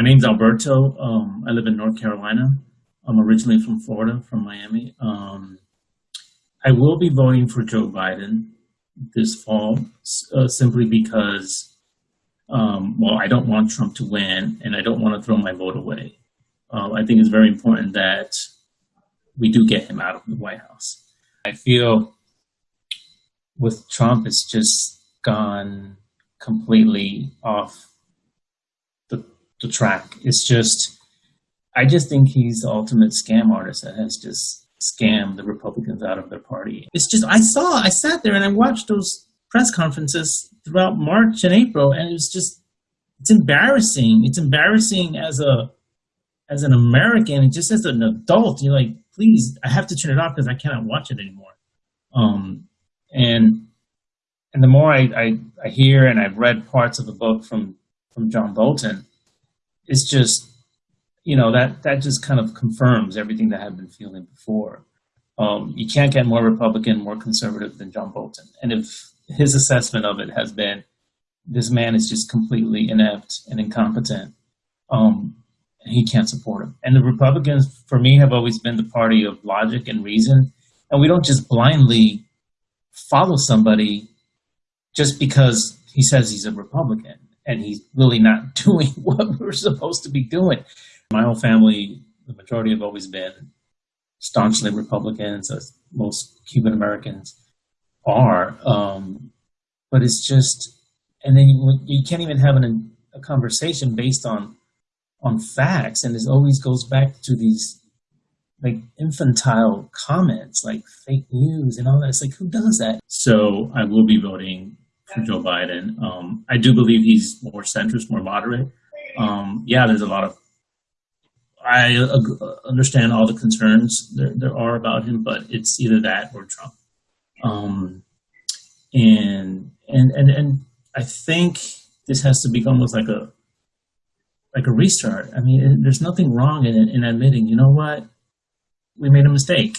my name's Alberto. Um, I live in North Carolina. I'm originally from Florida, from Miami. Um, I will be voting for Joe Biden this fall uh, simply because, um, well, I don't want Trump to win and I don't want to throw my vote away. Uh, I think it's very important that we do get him out of the White House. I feel with Trump, it's just gone completely off the, track. It's just, I just think he's the ultimate scam artist that has just scammed the Republicans out of their party. It's just, I saw, I sat there and I watched those press conferences throughout March and April, and it was just, it's embarrassing. It's embarrassing as a, as an American, and just as an adult, you're like, please, I have to turn it off because I cannot watch it anymore. Um, and and the more I, I, I hear and I've read parts of the book from from John Bolton, it's just you know that that just kind of confirms everything that I've been feeling before. Um, you can't get more Republican, more conservative than John Bolton. And if his assessment of it has been this man is just completely inept and incompetent, um, he can't support him. And the Republicans, for me, have always been the party of logic and reason. And we don't just blindly follow somebody just because he says he's a Republican and he's really not doing what we're supposed to be doing. My whole family, the majority have always been staunchly Republicans, as most Cuban Americans are. Um, but it's just, and then you, you can't even have an, a conversation based on on facts, and it always goes back to these like infantile comments, like fake news and all that. It's like who does that? So I will be voting for Joe Biden. Um, I do believe he's more centrist, more moderate. Um, yeah, there's a lot of. I understand all the concerns there, there are about him, but it's either that or Trump. Um, and and and and I think this has to become almost like a like a restart. I mean, there's nothing wrong in in admitting, you know what, we made a mistake.